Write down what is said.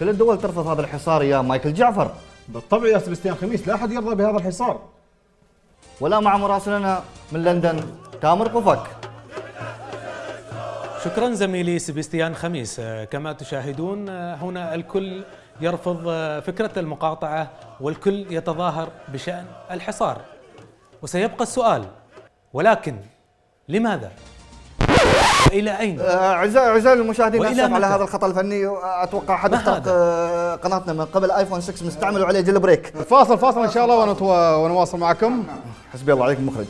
كل الدول ترفض هذا الحصار يا مايكل جعفر. بالطبع يا سبستيان خميس لا أحد يرضى بهذا الحصار. ولا مع مراسلنا من لندن تامر قفك. شكرا زميلي سبستيان خميس. كما تشاهدون هنا الكل يرفض فكرة المقاطعة والكل يتظاهر بشأن الحصار. وسيبقى السؤال ولكن لماذا؟ وإلى أين؟ آه، اعزائي أعزائي المشاهدين وإلى اسف على؟ هذا الخطأ الفني أتوقع حد اخترق؟ آه، قناتنا من قبل آيفون 6 مستعمل وعليه جيل بريك فاصل فاصل إن شاء الله ونتوا- ونواصل معكم حسبي الله عليك المخرج